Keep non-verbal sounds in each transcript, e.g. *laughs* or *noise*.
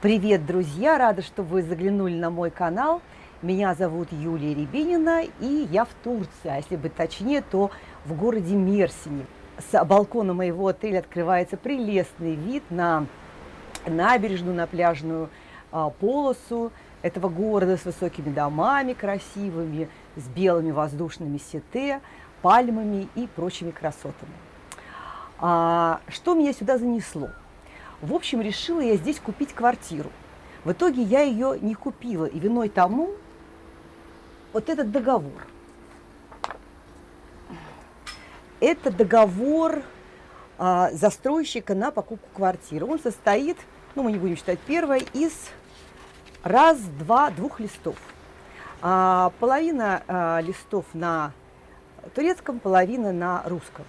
Привет, друзья! Рада, что вы заглянули на мой канал. Меня зовут Юлия Рябинина, и я в Турции, а если быть точнее, то в городе Мерсине. С балкона моего отеля открывается прелестный вид на набережную, на пляжную а, полосу этого города с высокими домами красивыми, с белыми воздушными сете, пальмами и прочими красотами. А, что меня сюда занесло? В общем, решила я здесь купить квартиру. В итоге я ее не купила, и виной тому вот этот договор. Это договор а, застройщика на покупку квартиры. Он состоит, ну мы не будем считать первое, из раз, два, двух листов. А, половина а, листов на турецком, половина на русском.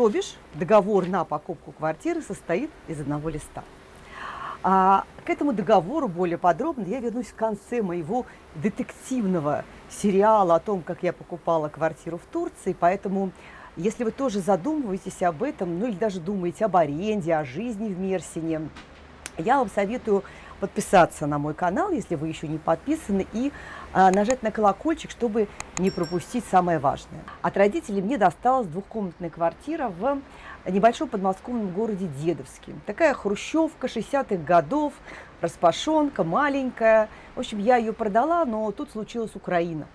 То бишь договор на покупку квартиры состоит из одного листа. А к этому договору более подробно я вернусь в конце моего детективного сериала о том, как я покупала квартиру в Турции. Поэтому, если вы тоже задумываетесь об этом, ну или даже думаете об аренде, о жизни в Мерсине, я вам советую подписаться на мой канал, если вы еще не подписаны, и а, нажать на колокольчик, чтобы не пропустить самое важное. От родителей мне досталась двухкомнатная квартира в небольшом подмосковном городе Дедовске. Такая хрущевка 60-х годов, распашонка, маленькая. В общем, я ее продала, но тут случилась Украина.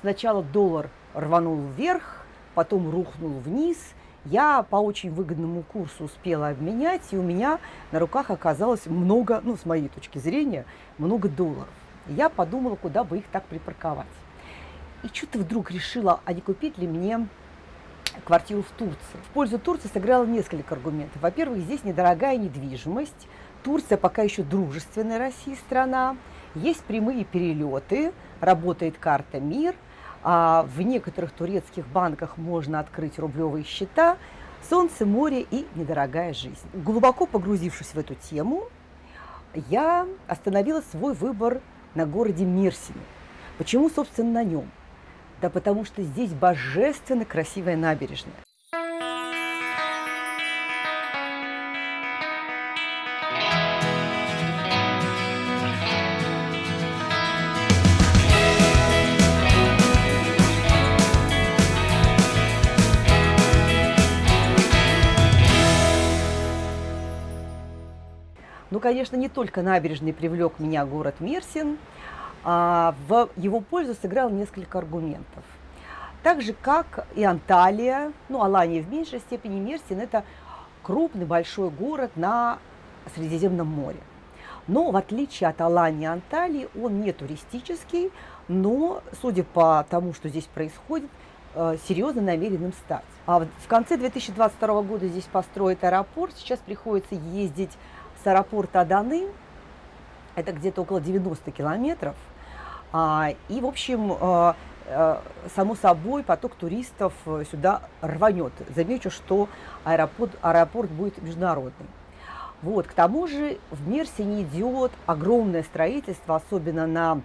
Сначала доллар рванул вверх, потом рухнул вниз – я по очень выгодному курсу успела обменять, и у меня на руках оказалось много, ну, с моей точки зрения, много долларов. Я подумала, куда бы их так припарковать. И что-то вдруг решила, а не купить ли мне квартиру в Турции. В пользу Турции сыграло несколько аргументов. Во-первых, здесь недорогая недвижимость. Турция пока еще дружественная России страна. Есть прямые перелеты, работает карта МИР – а в некоторых турецких банках можно открыть рублевые счета, солнце, море и недорогая жизнь. Глубоко погрузившись в эту тему, я остановила свой выбор на городе Мерсине. Почему, собственно, на нем? Да потому что здесь божественно красивая набережная. Конечно, не только набережный привлек меня город Мерсин, а в его пользу сыграл несколько аргументов. Так же, как и Анталия, ну, Алания в меньшей степени, Мерсин – это крупный большой город на Средиземном море. Но в отличие от Алании и Анталии, он не туристический, но, судя по тому, что здесь происходит, э, серьезно намеренным стать. А в конце 2022 года здесь построят аэропорт, сейчас приходится ездить с аэропорта Аданы, это где-то около 90 километров, а, и, в общем, а, а, само собой, поток туристов сюда рванет. Замечу, что аэропорт, аэропорт будет международный. Вот, к тому же в Мерсине идет огромное строительство, особенно на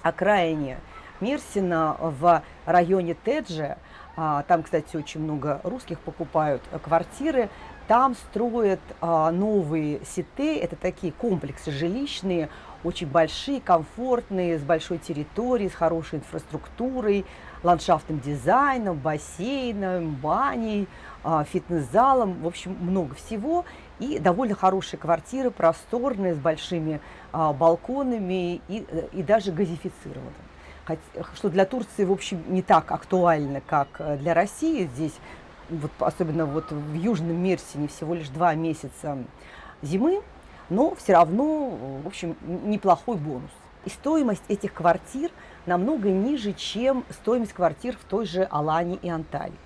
окраине Мерсина в районе Теджи. Там, кстати, очень много русских покупают квартиры. Там строят а, новые сеты, это такие комплексы жилищные, очень большие, комфортные, с большой территорией, с хорошей инфраструктурой, ландшафтным дизайном, бассейном, баней, а, фитнес-залом, в общем, много всего. И довольно хорошие квартиры, просторные, с большими а, балконами и, и даже газифицированными. Что для Турции, в общем, не так актуально, как э, для России. Здесь вот, особенно вот в Южном Мерсине всего лишь два месяца зимы, но все равно, в общем, неплохой бонус. И стоимость этих квартир намного ниже, чем стоимость квартир в той же Алане и Анталии.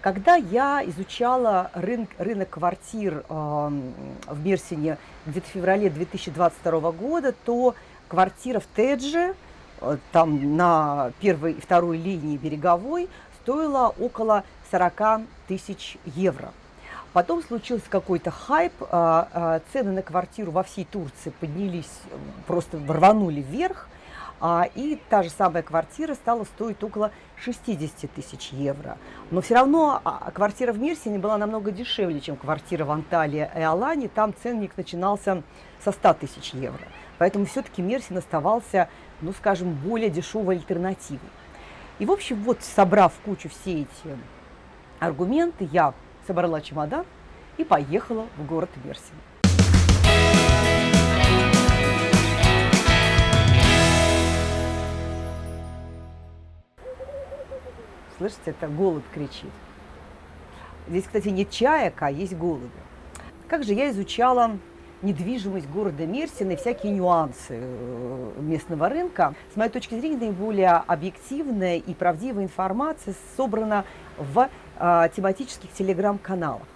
Когда я изучала рынок, рынок квартир э, в Мерсине где-то в феврале 2022 года, то квартира в Тедже, э, там на первой и второй линии береговой, стоила около 40 тысяч евро. Потом случился какой-то хайп, а, а, цены на квартиру во всей Турции поднялись, просто рванули вверх. А, и та же самая квартира стала стоить около 60 тысяч евро. Но все равно квартира в Мирсине была намного дешевле, чем квартира в Анталии и Алане. Там ценник начинался со 100 тысяч евро. Поэтому все-таки Мерсин оставался, ну, скажем, более дешевой альтернативой. И, в общем, вот собрав кучу все эти аргументы, я собрала чемодан и поехала в город Мерсин. Слышите, это голубь кричит. Здесь, кстати, не чаек, а есть голуби. Как же я изучала недвижимость города Мерсина и всякие нюансы э, местного рынка. С моей точки зрения, наиболее объективная и правдивая информация собрана в а, тематических телеграм-каналах.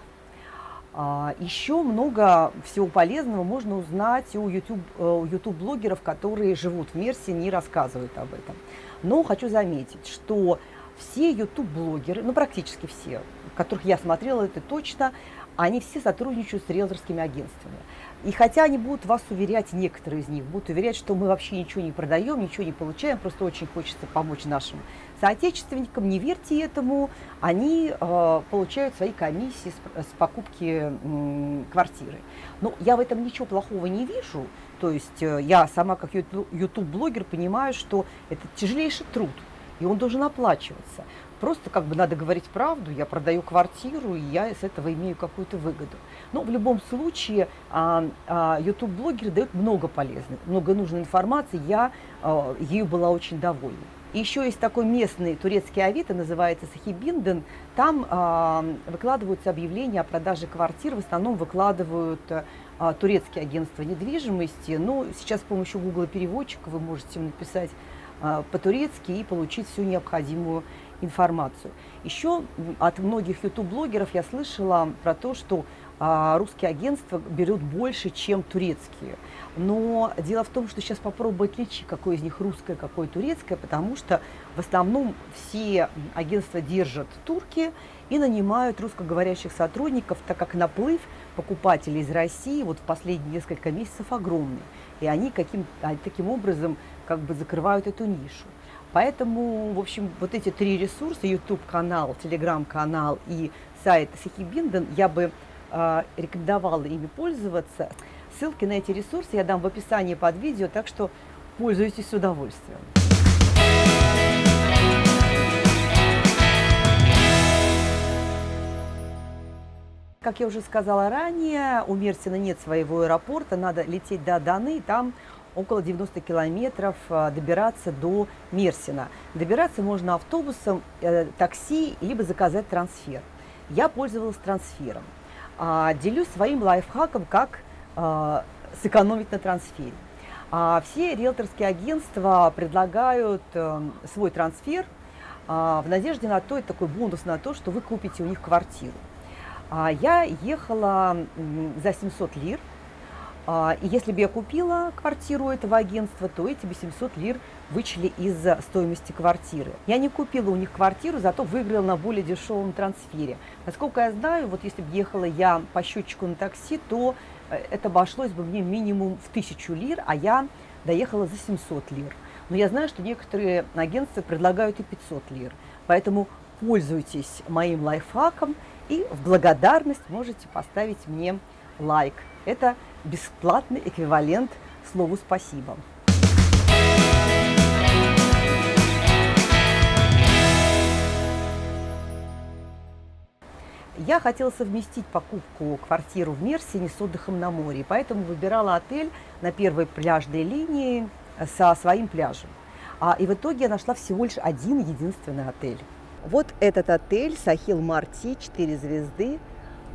А, еще много всего полезного можно узнать у YouTube-блогеров, э, которые живут в Мерсине и рассказывают об этом. Но хочу заметить, что все YouTube-блогеры, ну практически все, которых я смотрела, это точно, они все сотрудничают с риэлторскими агентствами. И хотя они будут вас уверять, некоторые из них будут уверять, что мы вообще ничего не продаем, ничего не получаем, просто очень хочется помочь нашим соотечественникам, не верьте этому, они э, получают свои комиссии с, с покупки э, квартиры. Но я в этом ничего плохого не вижу, то есть э, я сама как YouTube-блогер понимаю, что это тяжелейший труд, и он должен оплачиваться. Просто как бы надо говорить правду, я продаю квартиру, и я с этого имею какую-то выгоду. Но в любом случае а, а, YouTube-блогеры дают много полезной, много нужной информации, я а, ею была очень довольна. Еще есть такой местный турецкий авито, называется Сахибинден. Там э, выкладываются объявления о продаже квартир, в основном выкладывают э, турецкие агентства недвижимости. Но сейчас с помощью Google переводчика вы можете написать э, по-турецки и получить всю необходимую информацию. Еще от многих YouTube-блогеров я слышала про то, что а, русские агентства берут больше, чем турецкие. Но дело в том, что сейчас попробую отличить, какое из них русское, какое турецкое, потому что в основном все агентства держат турки и нанимают русскоговорящих сотрудников, так как наплыв покупателей из России вот в последние несколько месяцев огромный. И они каким, таким образом как бы закрывают эту нишу. Поэтому, в общем, вот эти три ресурса, YouTube-канал, Telegram-канал и сайт Сихибинден, я бы э, рекомендовала ими пользоваться. Ссылки на эти ресурсы я дам в описании под видео, так что пользуйтесь с удовольствием. Как я уже сказала ранее, у Мерсина нет своего аэропорта, надо лететь до Даны, там около 90 километров а, добираться до Мерсина. Добираться можно автобусом, э, такси, либо заказать трансфер. Я пользовалась трансфером. А, делюсь своим лайфхаком, как а, сэкономить на трансфере. Все риэлторские агентства предлагают э, свой трансфер в надежде на то, это такой бонус на то, что вы купите у них квартиру. Я ехала за 700 лир, а, и если бы я купила квартиру этого агентства, то эти бы 700 лир вычли из стоимости квартиры. Я не купила у них квартиру, зато выиграла на более дешевом трансфере. Насколько я знаю, вот если бы ехала я по счетчику на такси, то э, это обошлось бы мне минимум в 1000 лир, а я доехала за 700 лир. Но я знаю, что некоторые агентства предлагают и 500 лир. Поэтому пользуйтесь моим лайфхаком и в благодарность можете поставить мне лайк. Это бесплатный эквивалент слову «спасибо». Я хотела совместить покупку квартиру в Мерсине с отдыхом на море, поэтому выбирала отель на первой пляжной линии со своим пляжем. А, и в итоге я нашла всего лишь один единственный отель. Вот этот отель Сахил Марти, 4 звезды,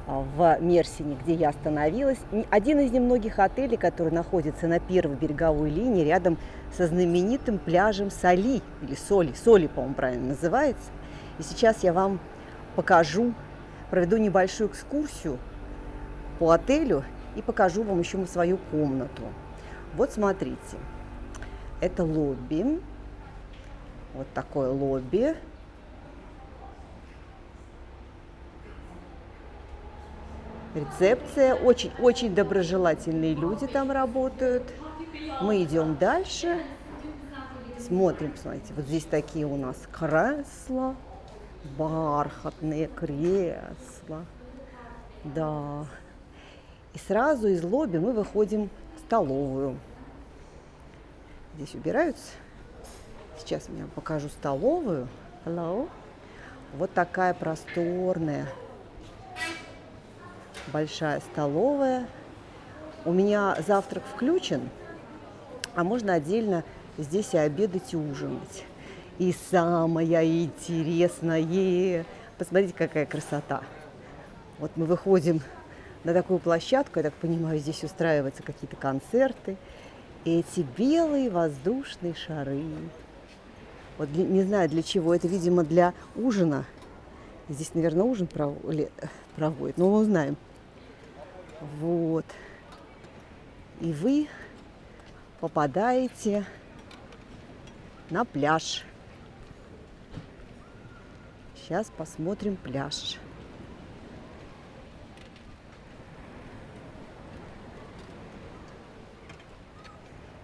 в Мерсине, где я остановилась. Один из немногих отелей, который находится на первой береговой линии, рядом со знаменитым пляжем Соли, или Соли, Соли, по-моему, правильно называется. И сейчас я вам покажу, проведу небольшую экскурсию по отелю и покажу вам еще свою комнату. Вот смотрите, это лобби, вот такое лобби. Рецепция. Очень, очень доброжелательные люди там работают. Мы идем дальше. Смотрим, посмотрите, вот здесь такие у нас кресла, бархатные кресла. Да. И сразу из лобби мы выходим в столовую. Здесь убираются. Сейчас я вам покажу столовую. Hello. Вот такая просторная, большая столовая. У меня завтрак включен, а можно отдельно здесь и обедать, и ужинать. И самое интересное, посмотрите, какая красота. Вот мы выходим на такую площадку, я так понимаю, здесь устраиваются какие-то концерты. И эти белые воздушные шары. Вот для, не знаю для чего, это, видимо, для ужина. Здесь, наверное, ужин проводит, но мы узнаем. Вот. И вы попадаете на пляж. Сейчас посмотрим пляж.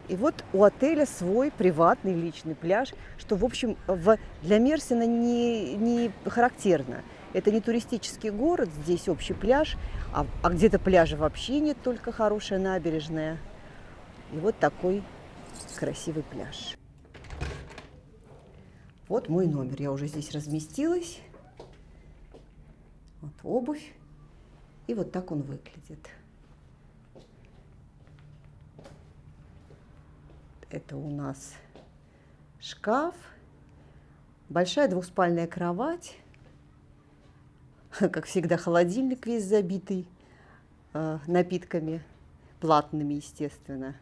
И вот у отеля свой приватный личный пляж, что, в общем, в, для Мерсина не, не характерно. Это не туристический город, здесь общий пляж, а, а где-то пляжа вообще нет, только хорошая набережная. И вот такой красивый пляж. Вот мой номер. Я уже здесь разместилась. Вот обувь. И вот так он выглядит. Это у нас шкаф, большая двухспальная кровать, *laughs* как всегда холодильник весь забитый э, напитками, платными, естественно.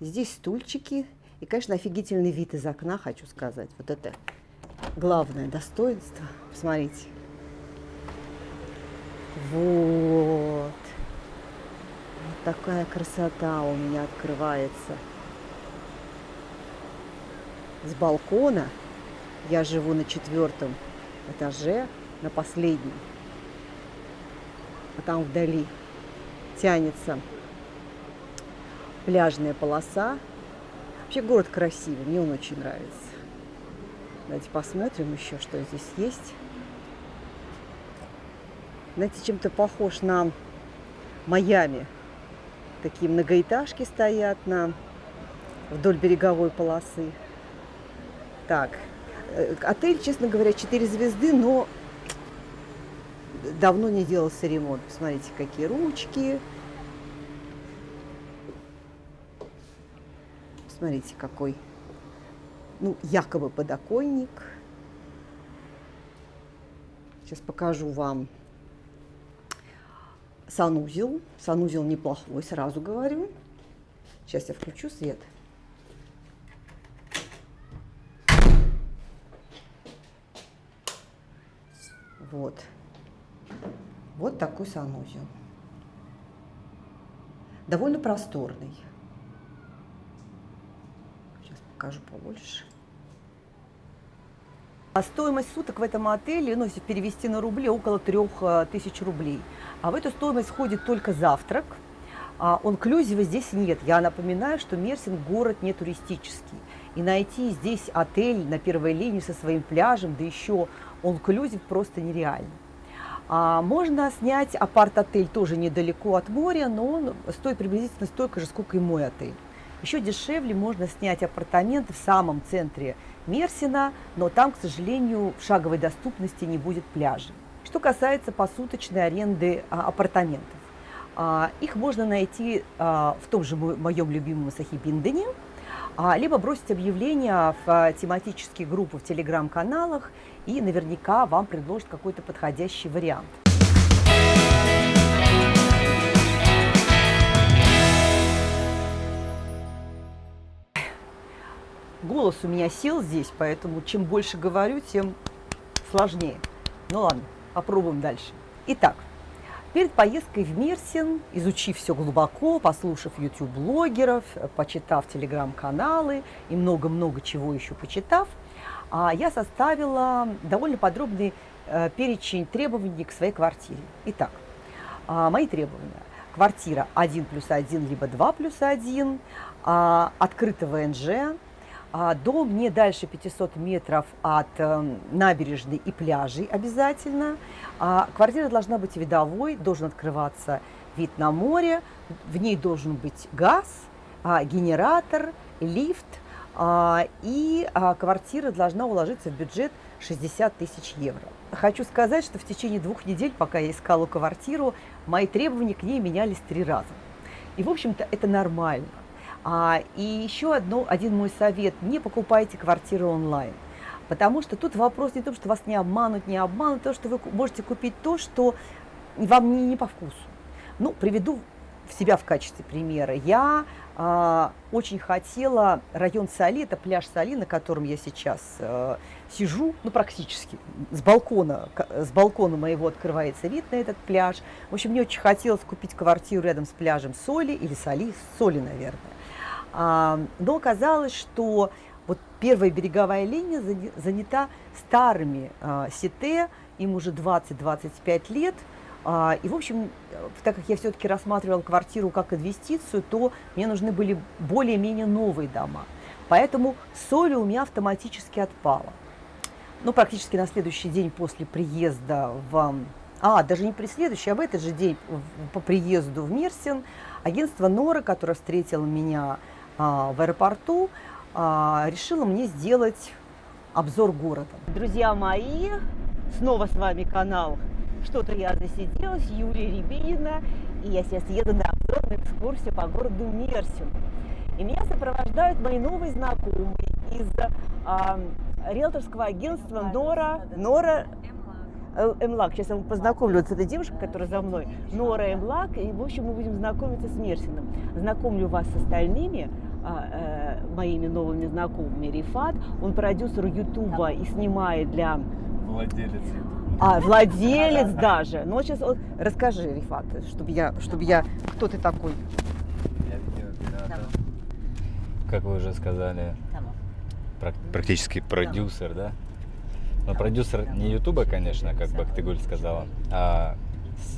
Здесь стульчики и, конечно, офигительный вид из окна, хочу сказать. Вот это главное достоинство. Посмотрите. Вот. Вот такая красота у меня открывается с балкона. Я живу на четвертом этаже, на последнем. А там вдали тянется пляжная полоса. Вообще город красивый, мне он очень нравится. Давайте посмотрим еще, что здесь есть. Знаете, чем-то похож на Майами. Такие многоэтажки стоят на вдоль береговой полосы. Так, э, отель, честно говоря, 4 звезды, но давно не делался ремонт. Посмотрите, какие ручки. Смотрите, какой, ну, якобы подоконник. Сейчас покажу вам санузел. Санузел неплохой, сразу говорю. Сейчас я включу свет. Вот. Вот такой санузел. Довольно просторный. Сейчас покажу побольше. А стоимость суток в этом отеле, ну, если перевести на рубли, около 3000 э, рублей. А в эту стоимость входит только завтрак. А онклюзива здесь нет. Я напоминаю, что Мерсин город не туристический. И найти здесь отель на первой линии со своим пляжем, да еще all-inclusive просто нереально. А можно снять апарт-отель тоже недалеко от моря, но он стоит приблизительно столько же, сколько и мой отель. Еще дешевле можно снять апартаменты в самом центре Мерсина, но там, к сожалению, в шаговой доступности не будет пляжа. Что касается посуточной аренды а, апартаментов. А, их можно найти а, в том же моем любимом Сахибиндене, либо бросить объявление в а, тематические группы в телеграм-каналах, и наверняка вам предложат какой-то подходящий вариант. Голос у меня сел здесь, поэтому чем больше говорю, тем сложнее. Ну ладно, попробуем дальше. Итак, Перед поездкой в Мерсин, изучив все глубоко, послушав YouTube-блогеров, почитав телеграм-каналы и много-много чего еще почитав, а, я составила довольно подробный э, перечень требований к своей квартире. Итак, а, мои требования. Квартира 1 плюс 1, либо 2 плюс 1, а, открытого НЖ, А, дом не дальше 500 метров от э, набережной и пляжей обязательно. А, квартира должна быть видовой, должен открываться вид на море, в ней должен быть газ, а, генератор, лифт, и квартира должна уложиться в бюджет 60 тысяч евро. Хочу сказать, что в течение двух недель, пока я искала квартиру, мои требования к ней менялись три раза. И, в общем-то, это нормально. А, и еще одно, один мой совет – не покупайте квартиры онлайн. Потому что тут вопрос не в том, что вас не обманут, не обманут, то, что вы можете купить то, что вам не, не по вкусу. Ну, приведу себя в качестве примера. Я а, очень хотела район Соли, это пляж Соли, на котором я сейчас а, сижу, ну практически, с балкона, с балкона моего открывается вид на этот пляж. В общем, мне очень хотелось купить квартиру рядом с пляжем Соли или Соли, Соли, наверное. Но оказалось, что вот первая береговая линия занята старыми а, сите, им уже 20-25 лет – а, и, в общем, так как я все-таки рассматривала квартиру как инвестицию, то мне нужны были более-менее новые дома. Поэтому соль у меня автоматически отпала. Ну, практически на следующий день после приезда в... А, даже не при следующий, а в этот же день по приезду в Мерсин агентство Нора, которое встретило меня в аэропорту, а, решило мне сделать обзор города. Друзья мои, снова с вами канал что-то я засиделась, Юлия Рябинина, и я сейчас еду на обзорную экскурсию по городу Мерсин. И меня сопровождают мои новые знакомые из а, риэлторского агентства Нора, Нора Эмлак. Сейчас я познакомлю вот с этой девушкой, которая за мной. Нора Эмлак. И, в общем, мы будем знакомиться с Мерсином. Знакомлю вас с остальными а, э, моими новыми знакомыми. Рифат, он продюсер Ютуба и снимает для... Владелец а, владелец даже. Ну, сейчас вот, расскажи, Рифат, чтобы я, чтобы я, кто ты такой? Я видеооператор. Как вы уже сказали, практически продюсер, да? Но продюсер не Ютуба, конечно, как Бактыгуль сказала, а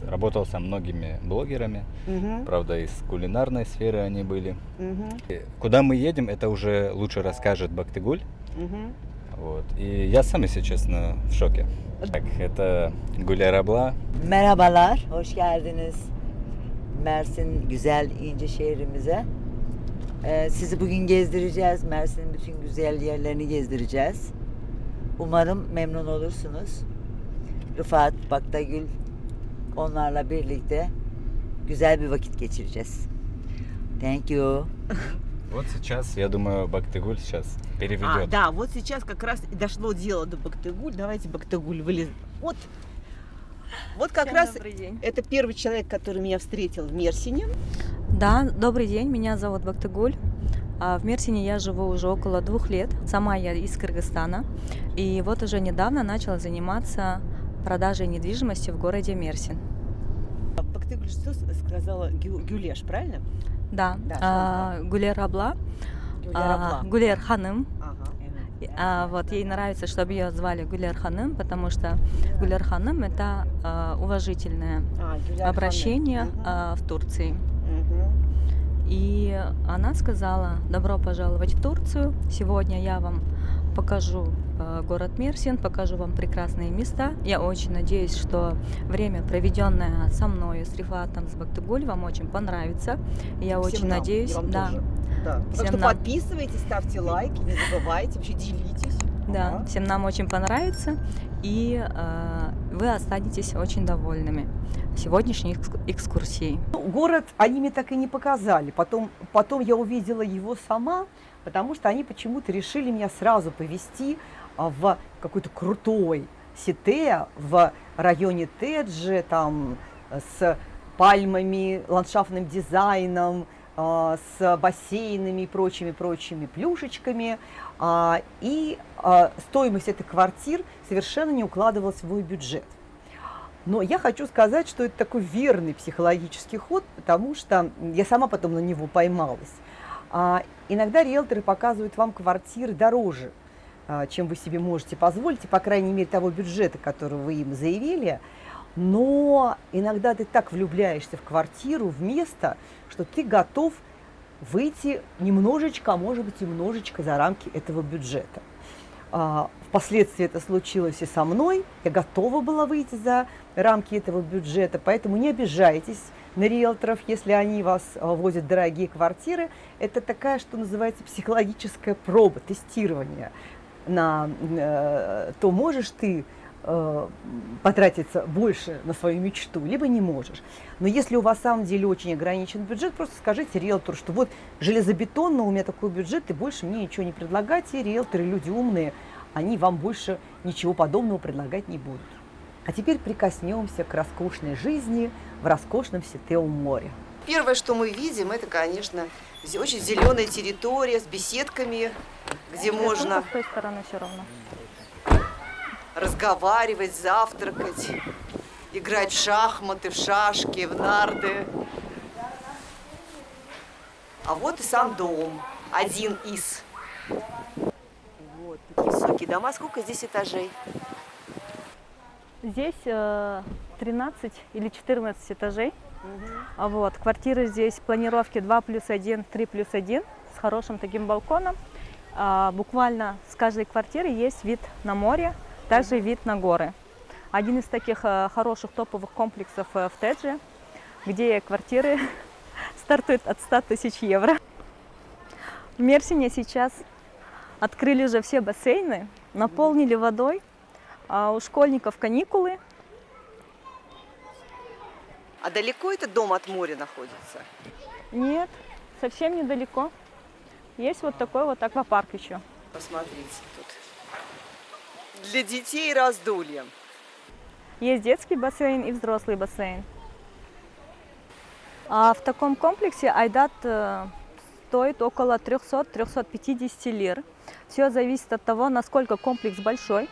работал со многими блогерами. Угу. Правда, из кулинарной сферы они были. Угу. Куда мы едем, это уже лучше расскажет Бактыгуль. Угу. Вот. И я сам, если честно, в шоке. Так, это Güler abla. Merhabalar, hoş geldiniz Mersin güzel ince şehrimize. Ee, sizi bugün gezdireceğiz. Mersin'in bütün güzel yerlerini gezdireceğiz. Umarım memnun olursunuz. Rıfat, Baktagül onlarla birlikte güzel bir vakit geçireceğiz. Thank you. Вот сейчас, я думаю, Бактыгуль сейчас переведет. А, да, вот сейчас как раз и дошло дело до Бактыгуль. Давайте Бактыгуль вылез. Вот, вот как Всем раз день. это первый человек, который меня встретил в Мерсине. Да, добрый день, меня зовут Бактыгуль. А, в Мерсине я живу уже около двух лет. Сама я из Кыргызстана. И вот уже недавно начала заниматься продажей недвижимости в городе Мерсин. Бактыгуль что сказала? Гюлеш, правильно? Да, да а, Гулер Абла. Гулер, а, Гулер Ханым. А, вот ей нравится, чтобы ее звали Гулер Ханым, потому что Гулер Ханым это а, уважительное а, обращение а, в Турции. Угу. И она сказала: добро пожаловать в Турцию. Сегодня я вам покажу э, город Мерсин, покажу вам прекрасные места. Я очень надеюсь, что время, проведенное со мной, с Рифатом, с Бактыгуль, вам очень понравится. Я Всем очень нам, надеюсь, да. Тоже. да. Всем что нам. подписывайтесь, ставьте лайки, не забывайте, вообще делитесь. Да, всем нам очень понравится, и э, вы останетесь очень довольными сегодняшней экскурсией. Ну, город они мне так и не показали. Потом, потом я увидела его сама, потому что они почему-то решили меня сразу повести а, в какой-то крутой сите в районе Теджи, там с пальмами, ландшафтным дизайном, а, с бассейнами и прочими-прочими плюшечками. А, и стоимость этой квартир совершенно не укладывалась в мой бюджет. Но я хочу сказать, что это такой верный психологический ход, потому что я сама потом на него поймалась. А, иногда риэлторы показывают вам квартиры дороже, а, чем вы себе можете позволить, и, по крайней мере, того бюджета, который вы им заявили. Но иногда ты так влюбляешься в квартиру, в место, что ты готов выйти немножечко, а может быть, немножечко за рамки этого бюджета. Впоследствии это случилось и со мной. Я готова была выйти за рамки этого бюджета, поэтому не обижайтесь на риэлторов, если они вас а, возят дорогие квартиры. Это такая, что называется, психологическая проба, тестирование на э, то, можешь ты э, потратиться больше на свою мечту, либо не можешь. Но если у вас в самом деле очень ограничен бюджет, просто скажите риэлтору, что вот железобетонно у меня такой бюджет, и больше мне ничего не предлагайте. Риэлторы люди умные, они вам больше ничего подобного предлагать не будут. А теперь прикоснемся к роскошной жизни в роскошном Сетеум море. Первое, что мы видим, это, конечно, очень зеленая территория с беседками, где можно... С той стороны все равно. Разговаривать, завтракать, играть в шахматы, в шашки, в нарды. А вот и сам дом, один из. Высокие дома. Сколько здесь этажей? Здесь э, 13 или 14 этажей. Угу. Вот, квартиры здесь планировки 2 плюс 1, 3 плюс 1 с хорошим таким балконом. А, буквально с каждой квартиры есть вид на море, также вид на горы. Один из таких а, хороших топовых комплексов а, в Тедже, где квартиры *laughs* стартуют от 100 тысяч евро. В Мерсине сейчас открыли уже все бассейны, наполнили водой, а у школьников каникулы, а далеко этот дом от моря находится? Нет, совсем недалеко. Есть вот такой вот аквапарк еще. Посмотрите тут. Для детей раздолье. Есть детский бассейн и взрослый бассейн. А в таком комплексе Айдат э, стоит около 300-350 лир. Все зависит от того, насколько комплекс большой.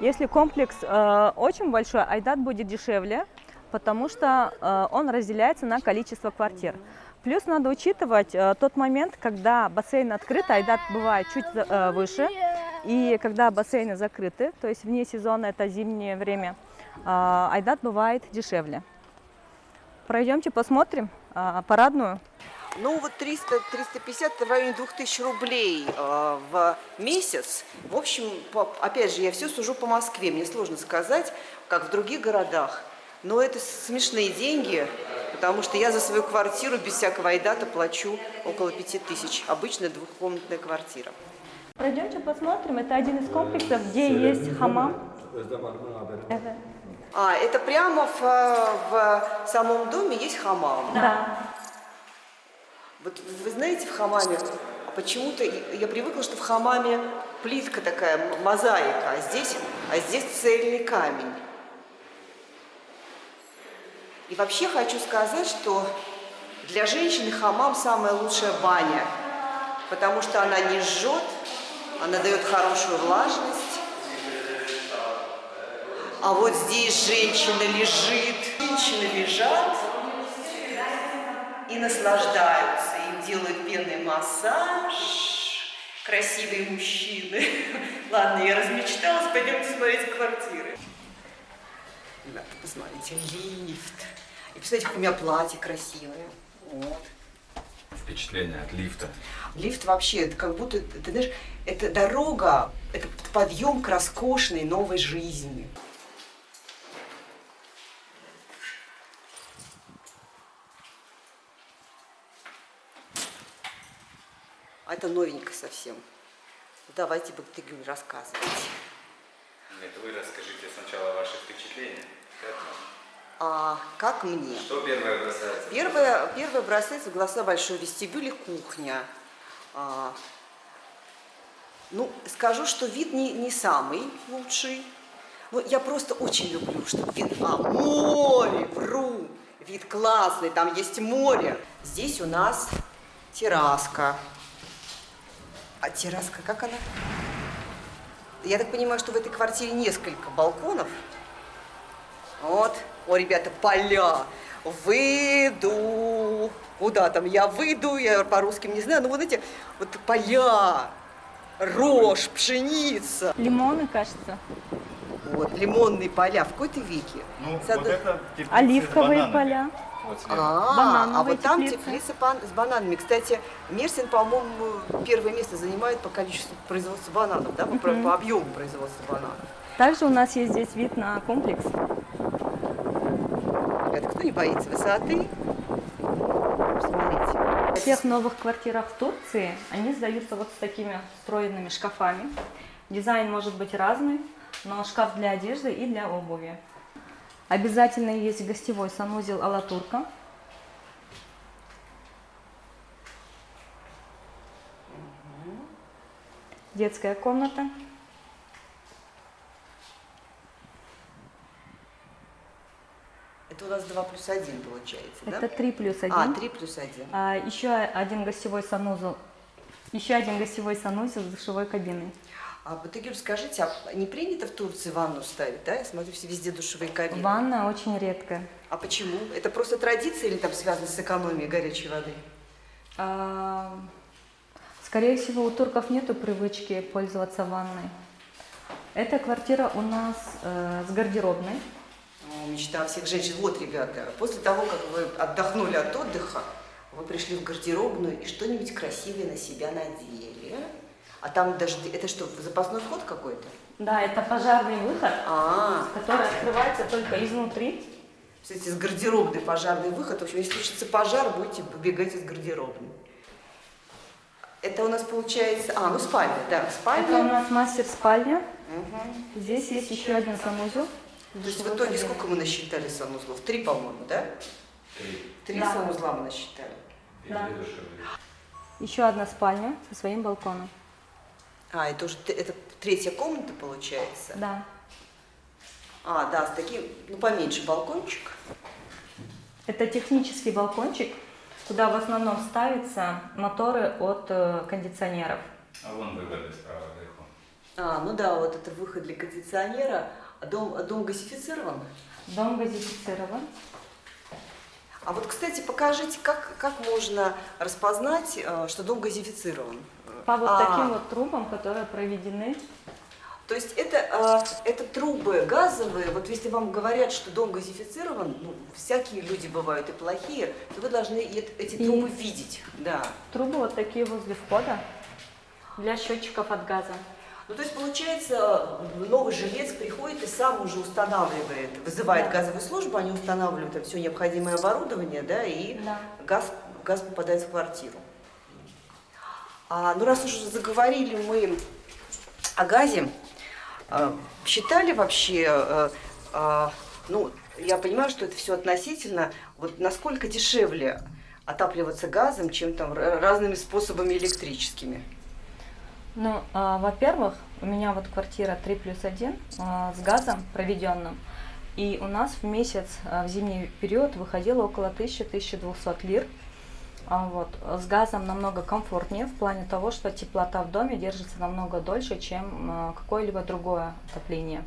Если комплекс э, очень большой, Айдат будет дешевле, потому что э, он разделяется на количество квартир. Плюс надо учитывать э, тот момент, когда бассейн открыт, айдат бывает чуть э, выше, и когда бассейны закрыты, то есть вне сезона, это зимнее время, айдат бывает дешевле. Пройдемте посмотрим парадную. Ну вот 300-350 в районе 2000 рублей э, в месяц. В общем, по, опять же, я все сужу по Москве. Мне сложно сказать, как в других городах. Но это смешные деньги, потому что я за свою квартиру без всякого айдата плачу около пяти тысяч. Обычная двухкомнатная квартира. Пройдемте посмотрим. Это один из комплексов, где есть хамам. А, это прямо в, в самом доме есть хамам? Да. Вот вы знаете, в хамаме, почему-то я привыкла, что в хамаме плитка такая, мозаика, а здесь, а здесь цельный камень. И вообще хочу сказать, что для женщины хамам самая лучшая баня, потому что она не жжет, она дает хорошую влажность. А вот здесь женщина лежит, женщины лежат и наслаждаются, делают пенный массаж, красивые мужчины. *laughs* Ладно, я размечталась, пойдемте смотреть квартиры. Ребята, посмотрите, лифт. И представляете, у меня платье красивое. Вот. Впечатление от лифта. Лифт вообще, это как будто, ты знаешь, это дорога, это подъем к роскошной новой жизни. А это новенько совсем. Давайте, Бактыгюль, рассказывайте. Нет, вы расскажите сначала ваши впечатления. А, как мне? Что первое бросается? Первое, первое бросается в глаза большой вестибюль и кухня. А, ну, скажу, что вид не, не самый лучший. Но я просто очень люблю, чтобы вид... А, море, вру! Вид классный, там есть море. Здесь у нас терраска. А терраска, как она? Я так понимаю, что в этой квартире несколько балконов. Вот. О, ребята, поля. Выйду. Куда там? Я выйду, я по-русски не знаю. Ну, вот эти вот поля, рожь, пшеница. Лимоны, кажется. Вот, лимонные поля. В какой-то веке. Ну, Сад... вот это Оливковые поля. Вот а, а вот там теплица с бананами. Кстати, Мерсин, по-моему, первое место занимает по количеству производства бананов, да, по, по объему производства бананов. Также у нас есть здесь вид на комплекс. Это кто не боится высоты? Смотрите. В всех новых квартирах в Турции они сдаются вот с такими встроенными шкафами. Дизайн может быть разный, но шкаф для одежды и для обуви. Обязательно есть гостевой санузел Алатурка. Детская комната. Это у нас 2 плюс 1 получается, Это да? 3 плюс 1. А, 3 плюс 1. А, еще один гостевой санузел. Еще один гостевой санузел с душевой кабиной. А Игорь, скажите, а не принято в Турции ванну ставить, да? Я смотрю, все везде душевые кабины. Ванна очень редкая. А почему? Это просто традиция или там связано с экономией горячей воды? А, скорее всего, у турков нет привычки пользоваться ванной. Эта квартира у нас э, с гардеробной. О, мечта всех женщин. Вот, ребята, после того, как вы отдохнули от отдыха, вы пришли в гардеробную и что-нибудь красивое на себя надели. А там даже, это что, запасной вход какой-то? Да, это пожарный выход, а -а -а. который открывается только изнутри. Кстати, с гардеробной пожарный выход. В общем, если случится пожар, будете побегать из гардеробной. Это у нас получается... А, ну спальня, да, спальня. Это у нас мастер-спальня. Угу. Здесь есть еще один санузел. То есть в итоге сколько мы насчитали санузлов? Три, по-моему, да? Три. Три да. санузла мы насчитали. Да. Еще одна спальня со своим балконом. А, это уже это третья комната получается? Да. А, да, с таким, ну, поменьше балкончик. Это технический балкончик, куда в основном ставятся моторы от э, кондиционеров. А вон выходы справа вверху. А, ну да, вот это выход для кондиционера. А дом, а дом газифицирован? Дом газифицирован. А вот, кстати, покажите, как, как можно распознать, э, что дом газифицирован? По вот а, таким вот трубам, которые проведены. То есть это, э, это трубы газовые, вот если вам говорят, что дом газифицирован, ну, всякие люди бывают и плохие, то вы должны эти и трубы видеть. Да. Трубы вот такие возле входа для счетчиков от газа. Ну, то есть, получается, новый жилец приходит и сам уже устанавливает, вызывает да. газовую службу, они устанавливают все необходимое оборудование, да, и да. Газ, газ попадает в квартиру. А, ну, раз уже заговорили мы о газе, а, считали вообще, а, а, ну, я понимаю, что это все относительно, вот насколько дешевле отапливаться газом, чем там разными способами электрическими? Ну, а, во-первых, у меня вот квартира 3 плюс 1 а, с газом проведенным. И у нас в месяц а, в зимний период выходило около 1000-1200 лир. А, вот. С газом намного комфортнее в плане того, что теплота в доме держится намного дольше, чем а, какое-либо другое отопление.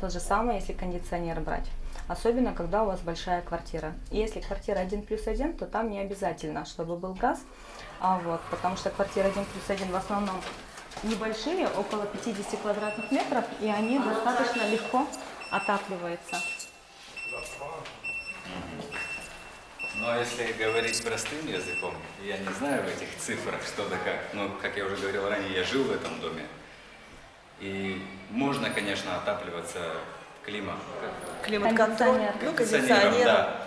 То же самое, если кондиционер брать. Особенно, когда у вас большая квартира. Если квартира 1 плюс 1, то там не обязательно, чтобы был газ. А вот, потому что квартира 1 плюс 1 в основном небольшие, около 50 квадратных метров, и они достаточно легко отапливаются. Но ну, если говорить простым языком, я не знаю в этих цифрах что да как, но, как я уже говорил ранее, я жил в этом доме. И можно, конечно, отапливаться климат. Климат-контроль, ну, кондиционером, да.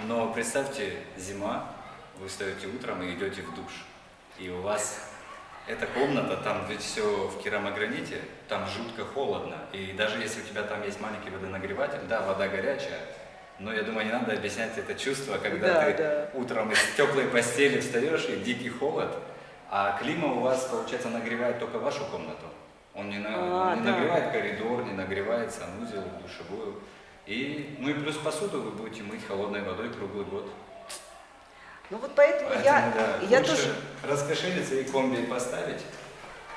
Но представьте, зима, вы встаете утром и идете в душ. И у вас эта комната, там ведь все в керамограните, там жутко холодно. И даже если у тебя там есть маленький водонагреватель, да, вода горячая, но я думаю, не надо объяснять это чувство, когда да, ты да. утром из теплой постели встаешь и дикий холод, а клима у вас, получается, нагревает только вашу комнату. Он не, на, а, не да. нагревает коридор, не нагревает санузел, душевую. И, ну и плюс посуду вы будете мыть холодной водой круглый год. Ну вот поэтому, поэтому я, да, я тоже... раскошелиться и комби поставить,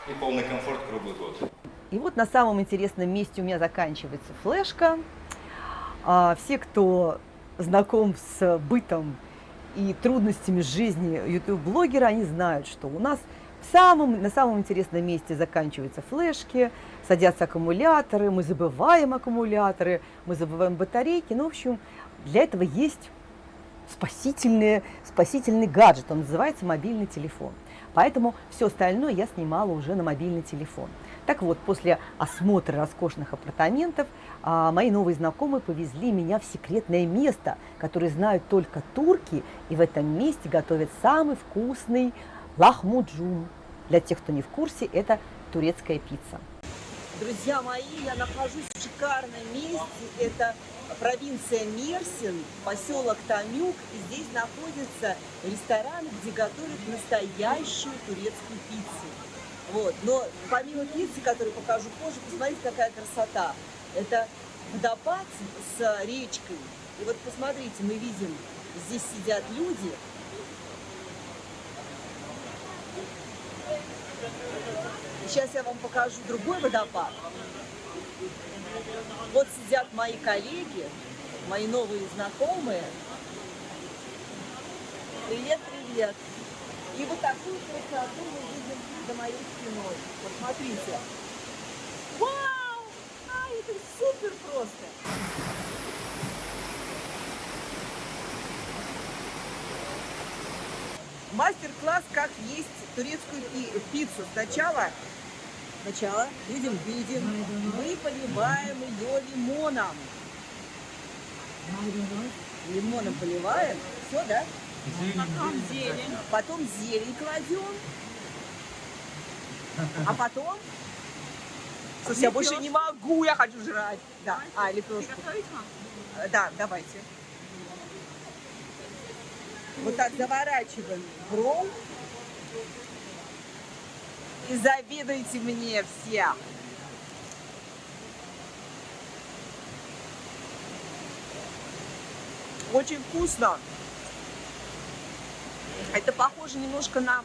и полный комфорт круглый год. И вот на самом интересном месте у меня заканчивается флешка. А все, кто знаком с бытом и трудностями жизни YouTube-блогера, они знают, что у нас в самом, на самом интересном месте заканчиваются флешки, садятся аккумуляторы, мы забываем аккумуляторы, мы забываем батарейки. Ну, в общем, для этого есть спасительный, спасительный гаджет, он называется мобильный телефон. Поэтому все остальное я снимала уже на мобильный телефон. Так вот, после осмотра роскошных апартаментов а, мои новые знакомые повезли меня в секретное место, которое знают только турки, и в этом месте готовят самый вкусный лахмуджун. Для тех, кто не в курсе, это турецкая пицца. Друзья мои, я нахожусь в шикарном месте. Это провинция Мерсин, поселок Тамюк. И здесь находится ресторан, где готовят настоящую турецкую пиццу. Вот. Но помимо пиццы, которую покажу позже, посмотрите, какая красота. Это водопад с речкой. И вот посмотрите, мы видим, здесь сидят люди. Сейчас я вам покажу другой водопад. Вот сидят мои коллеги, мои новые знакомые. Привет, привет. И вот такую красоту мы видим за моей спиной. Посмотрите. Вау! А, это супер просто! Мастер-класс, как есть турецкую пиццу. Сначала, сначала видим, видим, мы поливаем ее лимоном. Лимоном поливаем. Все, да? Потом зелень. Потом зелень кладем. А потом... Слушай, я больше не могу, я хочу жрать. Да, а, лепешку. Да, давайте. Вот так заворачиваем ролл. И завидуйте мне все. Очень вкусно. Это похоже немножко на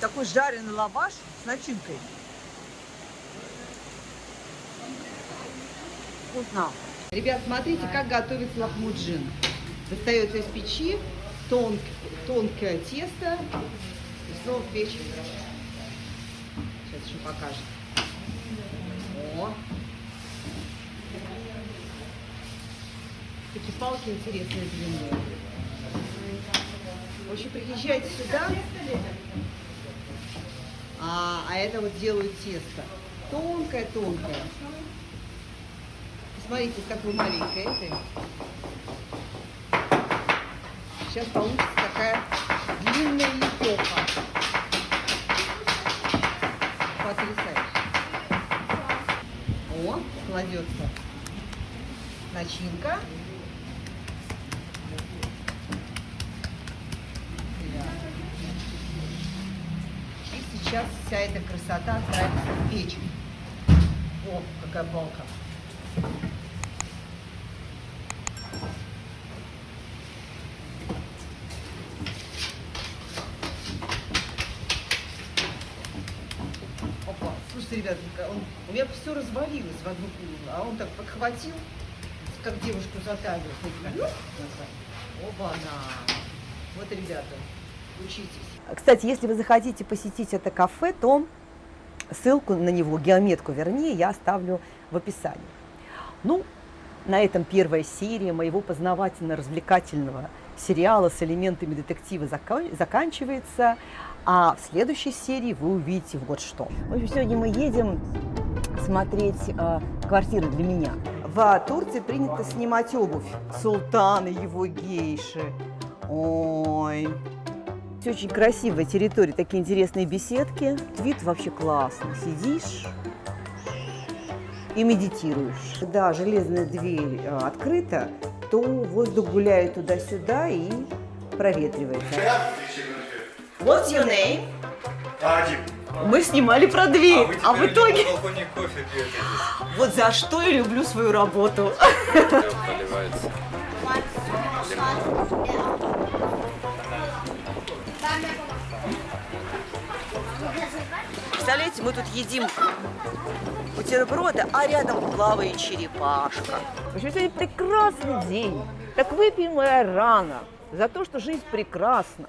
такой жареный лаваш с начинкой. Вкусно. Ребят, смотрите, как готовится лахмуджин. Достается из печи, тонк, тонкое тесто и снова в печь. Сейчас еще покажет. О! Такие палки интересные длинные. В общем, приезжайте сюда, а, а это вот делают тесто. Тонкое-тонкое. Посмотрите, какое маленькое это. Сейчас получится такая длинная лепеха. Потрясающе. О, кладется начинка. И сейчас вся эта красота отправится в печь. О, какая балка. Опа, слушайте, ребят, он, у меня все развалилось в одну кулу, а он так подхватил, как девушку за талию. Опа-на! Вот, ребята, учитесь. Кстати, если вы захотите посетить это кафе, то ссылку на него, геометку вернее, я оставлю в описании. Ну, на этом первая серия моего познавательно-развлекательного сериала с элементами детектива заканчивается. А в следующей серии вы увидите вот что. В общем, сегодня мы едем смотреть э, квартиры для меня. В Турции принято снимать обувь. Султан и его гейши. Ой. Все очень красивая территория, такие интересные беседки. Вид вообще классный. Сидишь и медитируешь. Когда железная дверь э, открыта, то воздух гуляет туда-сюда и проветривается. What's your name? Мы снимали про дверь, а, а в итоге... Вот за что я люблю свою работу. Поливается. Представляете, мы тут едим бутерброды, а рядом плавает черепашка. В общем, сегодня прекрасный день. Так выпьем моя рано за то, что жизнь прекрасна.